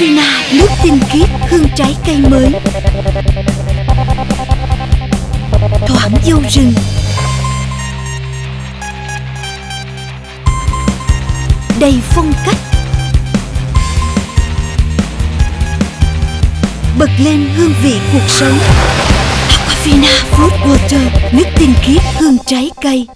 Sina nước tinh khiết, hương trái cây mới. Thoảng dâu rừng. Đầy phong cách. Bật lên hương vị cuộc sống. Aquafina, Fruit Water, Nước tinh khiết, hương trái cây.